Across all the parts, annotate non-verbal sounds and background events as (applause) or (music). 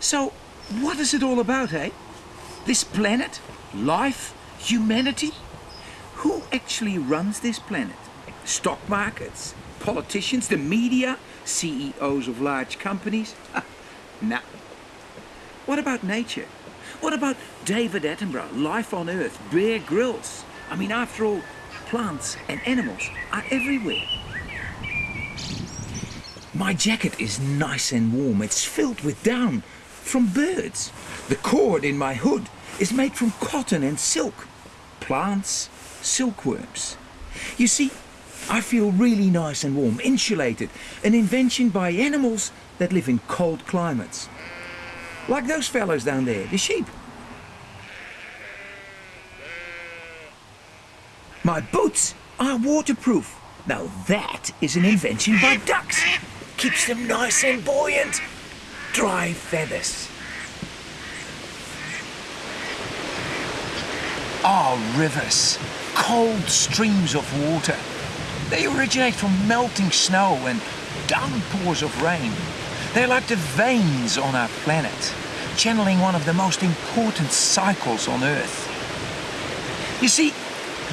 So, what is it all about, eh? This planet? Life? Humanity? Who actually runs this planet? Stock markets? Politicians? The media? CEOs of large companies? nah. What about nature? What about David Attenborough, Life on Earth, Bear Grylls? I mean, after all, plants and animals are everywhere. My jacket is nice and warm. It's filled with down from birds. The cord in my hood is made from cotton and silk, plants, silkworms. You see, I feel really nice and warm, insulated, an invention by animals that live in cold climates. Like those fellows down there, the sheep. My boots are waterproof. Now that is an invention by ducks. Keeps them nice and buoyant. Dry feathers. Ah, rivers. Cold streams of water. They originate from melting snow and downpours of rain. They're like the veins on our planet, channeling one of the most important cycles on Earth. You see,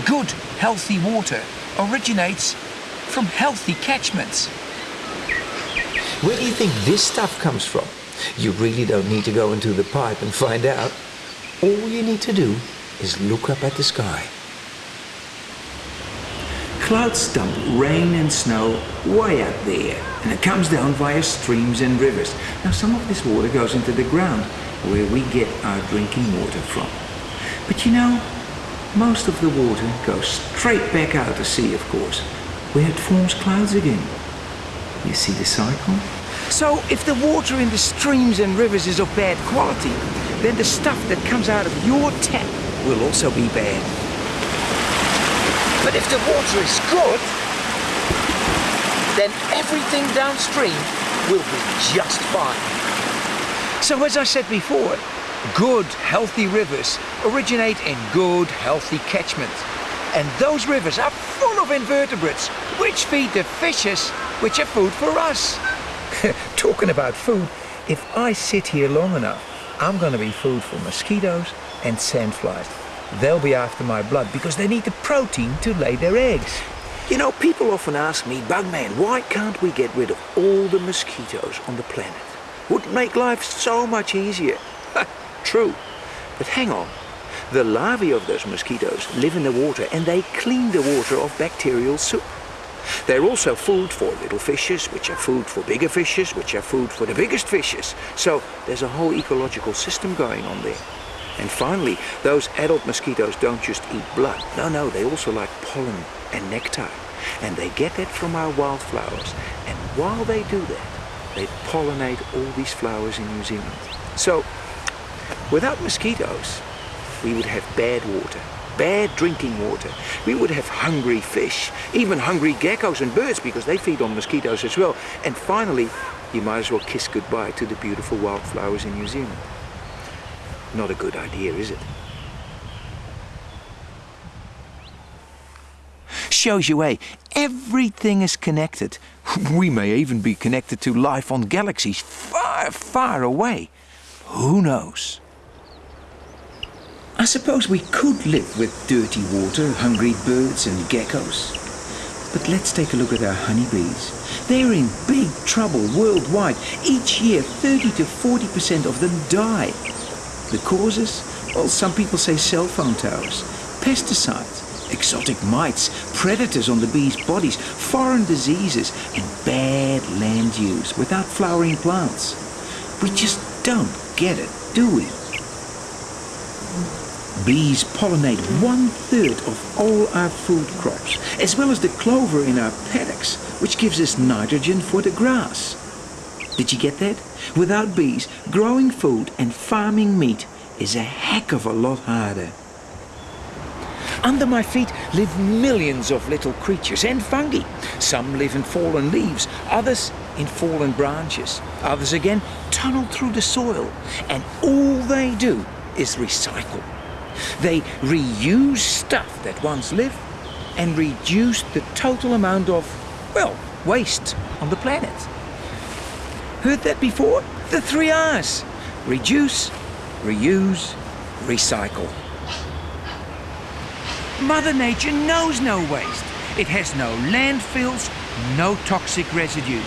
good, healthy water originates from healthy catchments. Where do you think this stuff comes from? You really don't need to go into the pipe and find out. All you need to do is look up at the sky. Clouds dump rain and snow way up there, and it comes down via streams and rivers. Now, some of this water goes into the ground, where we get our drinking water from. But you know, most of the water goes straight back out to sea, of course, where it forms clouds again. You see the cycle? So, if the water in the streams and rivers is of bad quality, then the stuff that comes out of your tap will also be bad. But if the water is good, then everything downstream will be just fine. So as I said before, good, healthy rivers originate in good, healthy catchments. And those rivers are full of invertebrates, which feed the fishes, which are food for us. (laughs) Talking about food, if I sit here long enough, I'm going to be food for mosquitoes and sandflies. They'll be after my blood because they need the protein to lay their eggs. You know, people often ask me, Bugman, why can't we get rid of all the mosquitoes on the planet? Would make life so much easier. (laughs) True. But hang on. The larvae of those mosquitoes live in the water and they clean the water of bacterial soup. They're also food for little fishes, which are food for bigger fishes, which are food for the biggest fishes. So there's a whole ecological system going on there. And finally, those adult mosquitoes don't just eat blood. No, no, they also like pollen and nectar. And they get that from our wildflowers. And while they do that, they pollinate all these flowers in New Zealand. So, without mosquitoes, we would have bad water, bad drinking water. We would have hungry fish, even hungry geckos and birds because they feed on mosquitoes as well. And finally, you might as well kiss goodbye to the beautiful wildflowers in New Zealand. Not a good idea, is it? Shows you, eh? Everything is connected. (laughs) We may even be connected to life on galaxies far, far away. Who knows? I suppose we could live with dirty water, hungry birds and geckos. But let's take a look at our honeybees. They're in big trouble worldwide. Each year, 30 to 40% of them die. The causes? Well, some people say cell phone towers, pesticides, exotic mites, predators on the bees' bodies, foreign diseases, and bad land use without flowering plants. We just don't get it, do we? Bees pollinate one third of all our food crops, as well as the clover in our paddocks, which gives us nitrogen for the grass. Did you get that? Without bees, growing food and farming meat is a heck of a lot harder. Under my feet live millions of little creatures and fungi. Some live in fallen leaves, others in fallen branches. Others again tunnel through the soil. And all they do is recycle. They reuse stuff that once lived and reduce the total amount of, well, waste on the planet. Heard that before? The three R's. Reduce, reuse, recycle. Mother Nature knows no waste. It has no landfills, no toxic residues.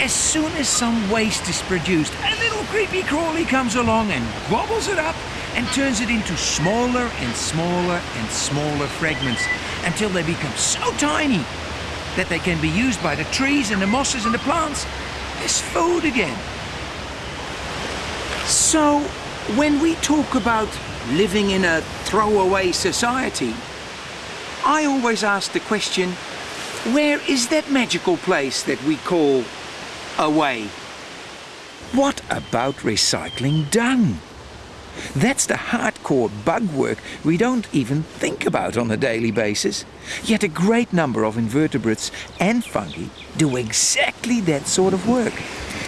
As soon as some waste is produced, a little creepy crawly comes along and gobbles it up and turns it into smaller and smaller and smaller fragments until they become so tiny that they can be used by the trees and the mosses and the plants as food again. So, when we talk about living in a throwaway society, I always ask the question where is that magical place that we call away? What about recycling dung? That's the hardcore bug work we don't even think about on a daily basis. Yet a great number of invertebrates and fungi do exactly that sort of work.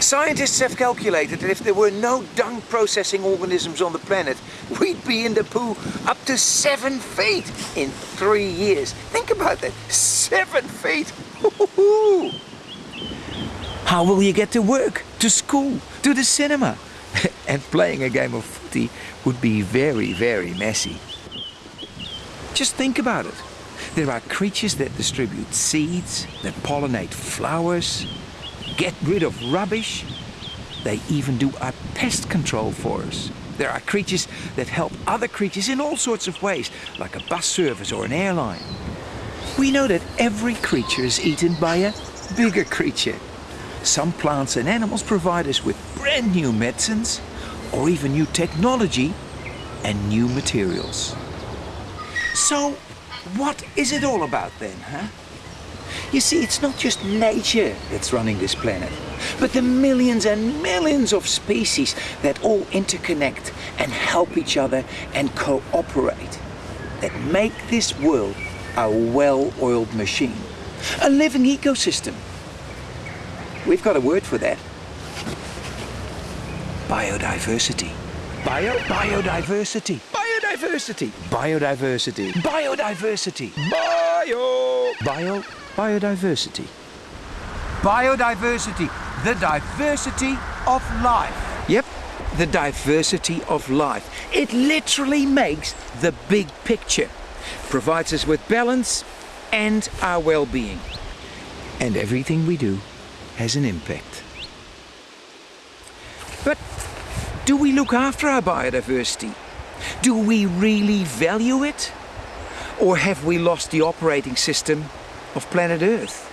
Scientists have calculated that if there were no dung processing organisms on the planet, we'd be in the poo up to seven feet in three years. Think about that, seven feet! (laughs) How will you get to work, to school, to the cinema? (laughs) and playing a game of footy would be very, very messy. Just think about it. There are creatures that distribute seeds, that pollinate flowers, get rid of rubbish. They even do our pest control for us. There are creatures that help other creatures in all sorts of ways, like a bus service or an airline. We know that every creature is eaten by a bigger creature. Some plants and animals provide us with brand new medicines, or even new technology and new materials. So, what is it all about then, huh? You see, it's not just nature that's running this planet, but the millions and millions of species that all interconnect and help each other and cooperate that make this world a well-oiled machine, a living ecosystem. We've got a word for that. Biodiversity. Bio, biodiversity. Biodiversity. Biodiversity. Biodiversity. Bio. Bio. Biodiversity. Biodiversity. The diversity of life. Yep. The diversity of life. It literally makes the big picture. Provides us with balance and our well-being. And everything we do has an impact. But do we look after our biodiversity? Do we really value it? Or have we lost the operating system of planet Earth?